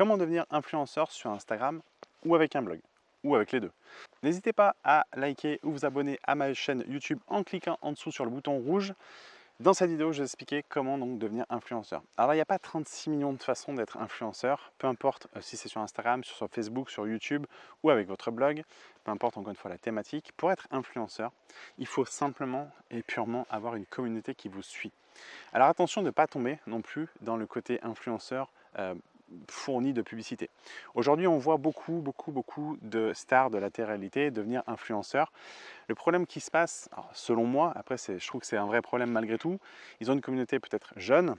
Comment devenir influenceur sur Instagram ou avec un blog ou avec les deux. N'hésitez pas à liker ou vous abonner à ma chaîne YouTube en cliquant en dessous sur le bouton rouge. Dans cette vidéo, je vais expliquer comment donc devenir influenceur. Alors, il n'y a pas 36 millions de façons d'être influenceur, peu importe euh, si c'est sur Instagram, sur Facebook, sur YouTube ou avec votre blog, peu importe encore une fois la thématique. Pour être influenceur, il faut simplement et purement avoir une communauté qui vous suit. Alors attention de ne pas tomber non plus dans le côté influenceur euh, fourni de publicité. Aujourd'hui, on voit beaucoup, beaucoup, beaucoup de stars de la télé-réalité devenir influenceurs. Le problème qui se passe, selon moi, après je trouve que c'est un vrai problème malgré tout, ils ont une communauté peut-être jeune,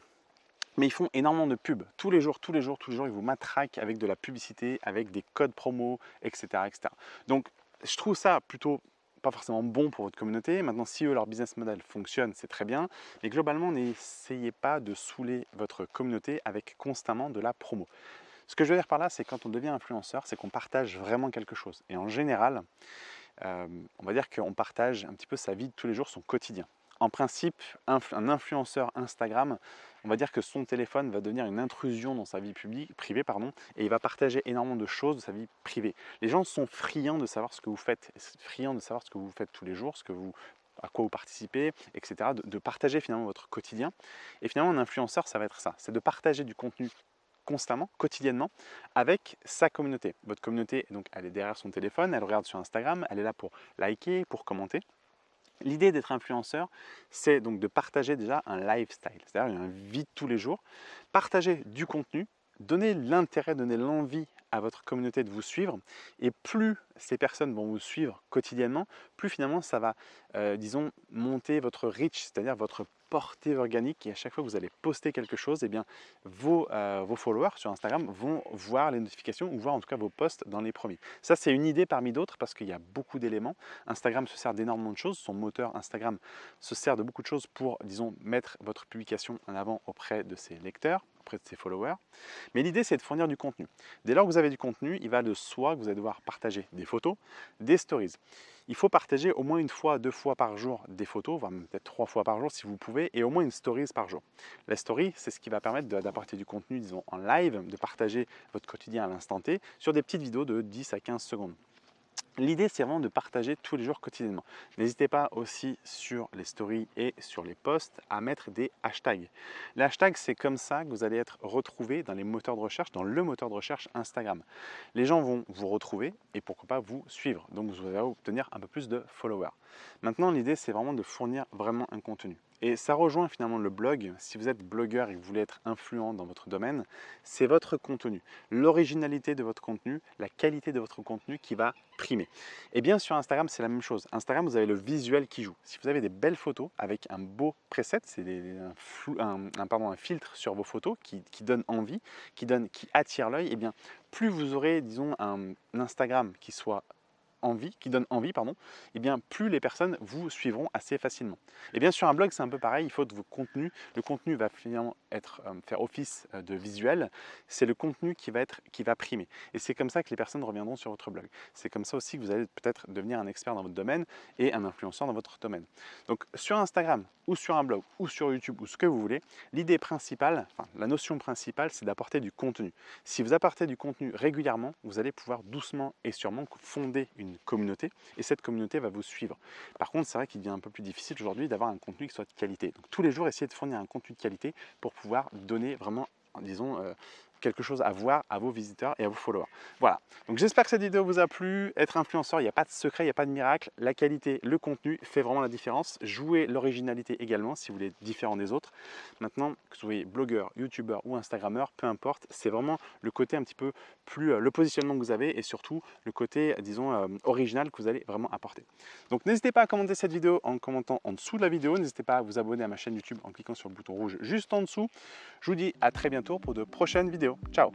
mais ils font énormément de pubs. Tous les jours, tous les jours, tous les jours, ils vous matraquent avec de la publicité, avec des codes promo, etc. etc. Donc, je trouve ça plutôt pas forcément bon pour votre communauté. Maintenant, si eux, leur business model fonctionne, c'est très bien. Mais globalement, n'essayez pas de saouler votre communauté avec constamment de la promo. Ce que je veux dire par là, c'est quand on devient influenceur, c'est qu'on partage vraiment quelque chose. Et en général, euh, on va dire qu'on partage un petit peu sa vie de tous les jours, son quotidien. En principe, un influenceur Instagram, on va dire que son téléphone va devenir une intrusion dans sa vie publique, privée pardon, et il va partager énormément de choses de sa vie privée. Les gens sont friands de savoir ce que vous faites, friands de savoir ce que vous faites tous les jours, ce que vous à quoi vous participez, etc. De, partager finalement votre quotidien. Et finalement, un influenceur, ça va être ça, c'est de partager du contenu constamment, quotidiennement, avec sa communauté. Votre communauté, donc, elle est derrière son téléphone, elle regarde sur Instagram, elle est là pour liker, pour commenter. L'idée d'être influenceur, c'est donc de partager déjà un lifestyle, c'est-à-dire une vie de tous les jours, partager du contenu, donner l'intérêt, donner l'envie à votre communauté de vous suivre. Et plus ces personnes vont vous suivre quotidiennement, plus finalement ça va, euh, disons, monter votre reach, c'est-à-dire votre portée organique. Et à chaque fois que vous allez poster quelque chose, eh bien, vos, euh, vos followers sur Instagram vont voir les notifications ou voir en tout cas vos posts dans les premiers. Ça, c'est une idée parmi d'autres parce qu'il y a beaucoup d'éléments. Instagram se sert d'énormément de choses. Son moteur Instagram se sert de beaucoup de choses pour, disons, mettre votre publication en avant auprès de ses lecteurs auprès de ses followers. Mais l'idée, c'est de fournir du contenu. Dès lors que vous avez du contenu, il va de soi que vous allez devoir partager des photos, des stories. Il faut partager au moins une fois, deux fois par jour des photos, voire peut-être trois fois par jour si vous pouvez, et au moins une stories par jour. La story, c'est ce qui va permettre d'apporter du contenu, disons, en live, de partager votre quotidien à l'instant T sur des petites vidéos de 10 à 15 secondes. L'idée, c'est vraiment de partager tous les jours quotidiennement. N'hésitez pas aussi sur les stories et sur les posts à mettre des hashtags. Les hashtags, c'est comme ça que vous allez être retrouvé dans les moteurs de recherche, dans le moteur de recherche Instagram. Les gens vont vous retrouver et pourquoi pas vous suivre. Donc, vous allez obtenir un peu plus de followers. Maintenant, l'idée, c'est vraiment de fournir vraiment un contenu. Et ça rejoint finalement le blog. Si vous êtes blogueur et que vous voulez être influent dans votre domaine, c'est votre contenu, l'originalité de votre contenu, la qualité de votre contenu qui va primer. Et bien sur Instagram, c'est la même chose. Instagram, vous avez le visuel qui joue. Si vous avez des belles photos avec un beau preset, c'est un, filtre sur vos photos qui, donne envie, qui, donne, qui attire l'œil, et bien plus vous aurez, disons, un Instagram qui soit envie, qui donne envie, pardon, et eh bien plus les personnes vous suivront assez facilement. Et bien sur un blog, c'est un peu pareil, il faut que vos contenus, le contenu va finalement être, euh, faire office euh, de visuel, c'est le contenu qui va, être, qui va primer. Et c'est comme ça que les personnes reviendront sur votre blog. C'est comme ça aussi que vous allez peut-être devenir un expert dans votre domaine et un influenceur dans votre domaine. Donc sur Instagram, ou sur un blog, ou sur YouTube, ou ce que vous voulez, l'idée principale, enfin la notion principale, c'est d'apporter du contenu. Si vous apportez du contenu régulièrement, vous allez pouvoir doucement et sûrement fonder une communauté et cette communauté va vous suivre. Par contre, c'est vrai qu'il devient un peu plus difficile aujourd'hui d'avoir un contenu qui soit de qualité. Donc tous les jours, essayez de fournir un contenu de qualité pour pouvoir donner vraiment disons, euh, quelque chose à voir à vos visiteurs et à vos followers. Voilà, donc j'espère que cette vidéo vous a plu. Être influenceur, il n'y a pas de secret, il n'y a pas de miracle. La qualité, le contenu fait vraiment la différence. Jouez l'originalité également si vous voulez être différent des autres. Maintenant, que vous soyez blogueur, youtubeur ou instagrammeur, peu importe, c'est vraiment le côté un petit peu plus, euh, le positionnement que vous avez et surtout le côté, disons, euh, original que vous allez vraiment apporter. Donc n'hésitez pas à commenter cette vidéo en commentant en dessous de la vidéo. N'hésitez pas à vous abonner à ma chaîne YouTube en cliquant sur le bouton rouge juste en dessous. Je vous dis à très bientôt pour de prochaines vidéos. ciao!